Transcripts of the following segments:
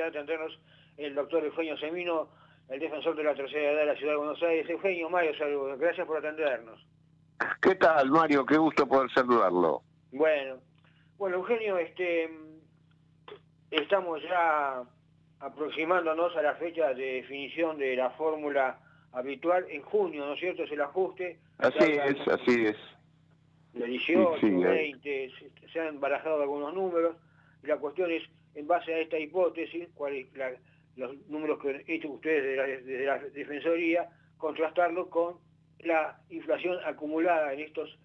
de atendernos el doctor Eugenio Semino, el defensor de la tercera edad de la Ciudad de Buenos Aires. Eugenio, Mario, saludos. Gracias por atendernos. ¿Qué tal, Mario? Qué gusto poder saludarlo. Bueno, bueno, Eugenio, este, estamos ya aproximándonos a la fecha de definición de la fórmula habitual en junio, ¿no es cierto? Es el ajuste. Así es, así es. De 18, 20, se han barajado algunos números. Y la cuestión es, en base a esta hipótesis, cuáles los números que han hecho ustedes desde la, Defensoría, contrastarlo con la inflación acumulada en estos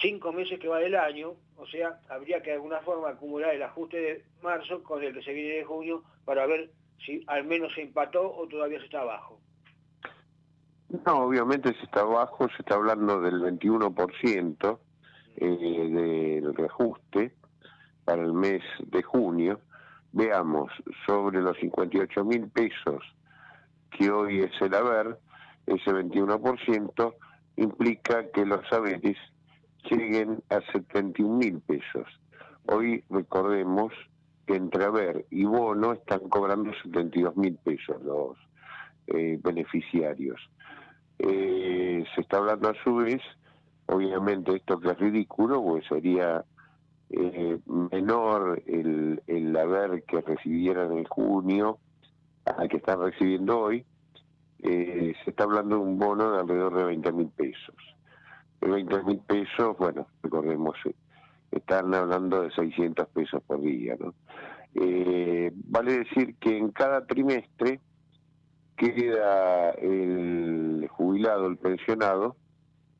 cinco meses que va del año, o sea, habría que de alguna forma acumular el ajuste de marzo con el que se viene de junio para ver si al menos se empató o todavía se está abajo. No, obviamente se está abajo, se está hablando del 21% eh, del reajuste para el mes de junio. Veamos, sobre los 58 mil pesos que hoy es el haber, ese 21% implica que los saberes lleguen a 71 mil pesos. Hoy recordemos que entre haber y bono están cobrando 72 mil pesos los eh, beneficiarios. Eh, se está hablando a su vez, obviamente esto que es ridículo, pues sería eh, menor el, el haber que recibieran en junio al que están recibiendo hoy, se está hablando de un bono de alrededor de 20 mil pesos. 20 mil pesos, bueno, recordemos, están hablando de 600 pesos por día, ¿no? Eh, vale decir que en cada trimestre queda el jubilado, el pensionado,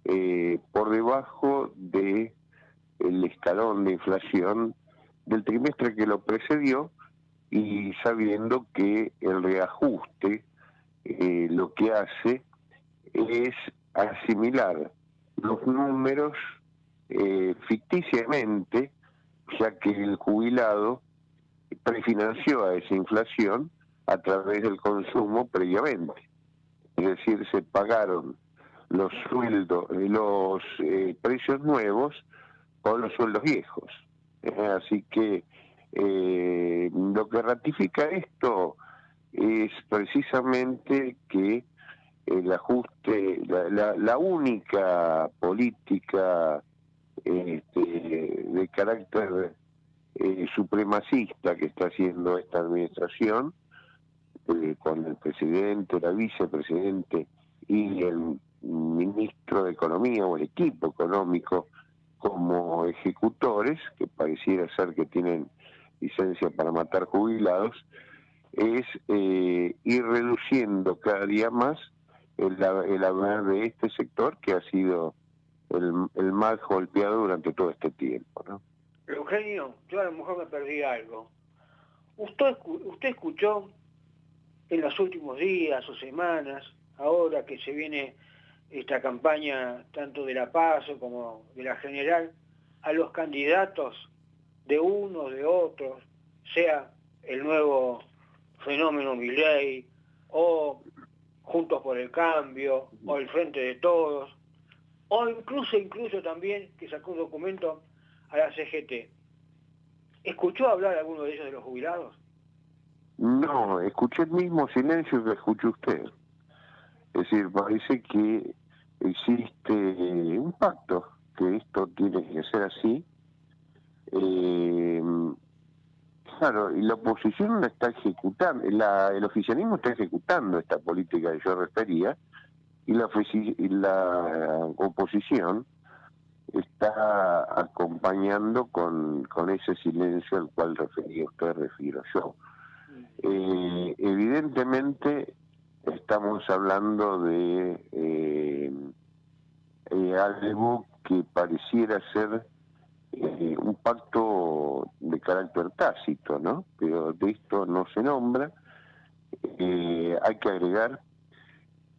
eh, por debajo de el escalón de inflación del trimestre que lo precedió y sabiendo que el reajuste eh, lo que hace es asimilar los números eh, ficticiamente, ya que el jubilado prefinanció a esa inflación a través del consumo previamente. Es decir, se pagaron los sueldos, los eh, precios nuevos con los sueldos viejos. así que eh, lo que ratifica esto es precisamente que el ajuste, la, única política este, de carácter eh, supremacista que está haciendo esta administración, eh, con el presidente, la vicepresidente y el ministro de Economía o el equipo económico como ejecutores, que pareciera ser que tienen licencia para matar jubilados, es eh, ir reduciendo cada día más el, haber de este sector que ha sido el, más golpeado durante todo este tiempo. ¿no? Eugenio, yo a lo mejor me perdí algo. ¿Usted, usted escuchó en los últimos días o semanas, ahora que se viene esta campaña tanto de la Paz como de la General, a los candidatos de unos, de otros, sea el nuevo fenómeno Milley o Juntos por el Cambio, o el Frente de Todos, o incluso, incluso también que sacó un documento a la CGT. ¿Escuchó hablar alguno de ellos de los jubilados? No, escuché el mismo silencio que escuchó usted. Es decir, parece que existe un pacto, que esto tiene que ser así. Eh, Claro, y la oposición la está ejecutando, el oficialismo está ejecutando esta política que yo refería, y la, la oposición está acompañando con, con ese silencio al cual refería usted, refiero yo. Eh, evidentemente estamos hablando de eh, eh, algo que pareciera ser eh, un pacto de carácter tácito, ¿no? Pero de esto no se nombra. Eh, hay que agregar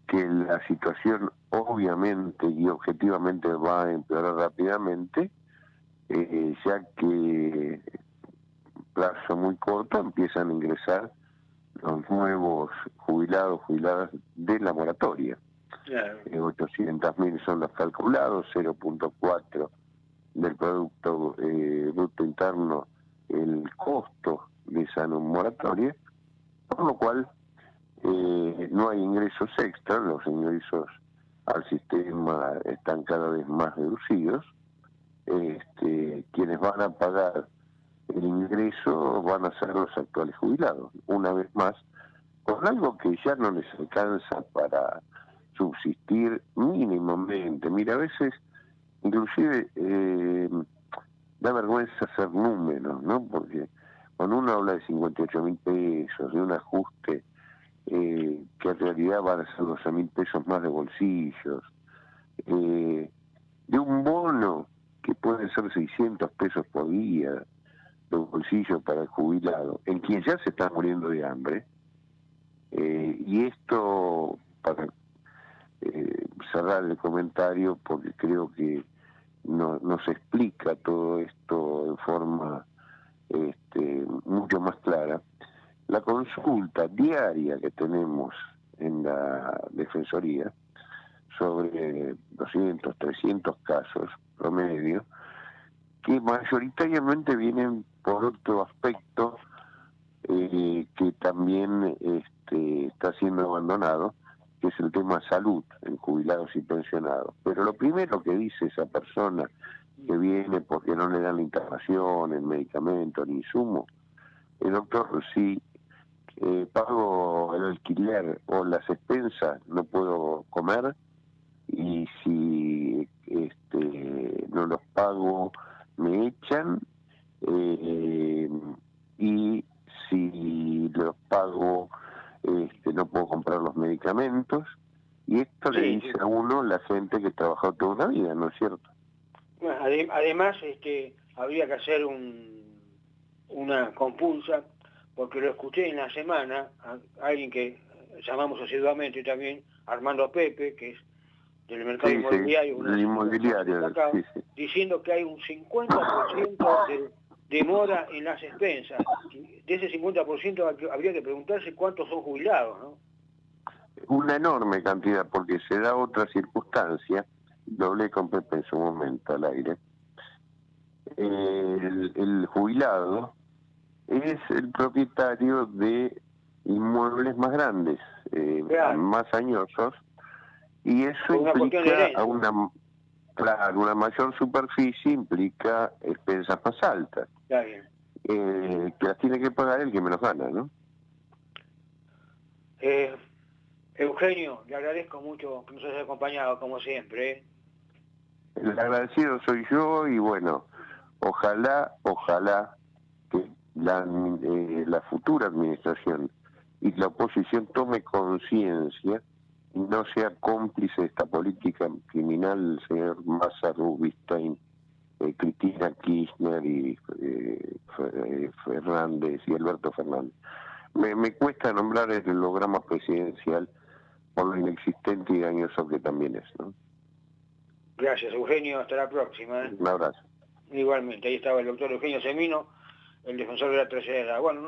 que la situación obviamente y objetivamente va a empeorar rápidamente, ya que plazo muy corto empiezan a ingresar los nuevos jubilados, jubiladas de la moratoria. Claro. 800.000 son los calculados, 0.4 del Producto eh, Interno el costo de esa moratoria, por lo cual eh, no hay ingresos extra, los ingresos al sistema están cada vez más reducidos, este, quienes van a pagar el ingreso van a ser los actuales jubilados, una vez más, con algo que ya no les alcanza para subsistir mínimamente. Mira, a veces, inclusive, eh, da vergüenza hacer números, ¿no? Porque cuando uno habla de 58 mil pesos, de un ajuste eh, que en realidad van a ser 12 mil pesos más de bolsillos, eh, de un bono que puede ser 600 pesos por día de bolsillo para el jubilado, en quien ya se está muriendo de hambre, eh, y esto, para cerrar el comentario, porque creo que no, nos explica todo esto en forma este, mucho más clara, la consulta diaria que tenemos en la Defensoría sobre 200, 300 casos promedio, que mayoritariamente vienen por otro aspecto eh, que también este, está siendo abandonado, que es el tema salud en jubilados y pensionados. Pero lo primero que dice esa persona que viene porque no le dan la internación, el medicamento, ni insumo, el doctor, si pago el alquiler o las expensas, no puedo comer, y si este, no los pago, me echan, y esto le dice a uno la gente que trabajó toda una vida, ¿no es cierto? además, este, habría que hacer un, una compulsa, porque lo escuché en la semana, a alguien que llamamos asiduamente también, Armando Pepe, que es del mercado inmobiliario, inmobiliario diciendo que hay un 50% de demora en las expensas. De ese 50% habría que preguntarse cuántos son jubilados, ¿no? Una enorme cantidad, porque se da otra circunstancia, doble con Pepe en su momento al aire. El, jubilado es el propietario de inmuebles más grandes, eh, más añosos, y eso implica una, claro, una mayor superficie implica expensas más altas. Eh, que las tiene que pagar el que menos gana, ¿no? Eh, Eugenio, le agradezco mucho que nos haya acompañado, como siempre. ¿eh? El agradecido soy yo y bueno, ojalá, ojalá que la, la futura administración y la oposición tome conciencia y no sea cómplice de esta política criminal, señor Massa Rubinstein eh, Cristina Kirchner y eh, eh, Fernández y Alberto Fernández. Me, cuesta nombrar el holograma presidencial por lo inexistente y dañoso que también es. ¿no? Gracias, Eugenio. Hasta la próxima. Un abrazo. Igualmente, ahí estaba el doctor Eugenio Semino, el defensor de la tercera edad. Bueno,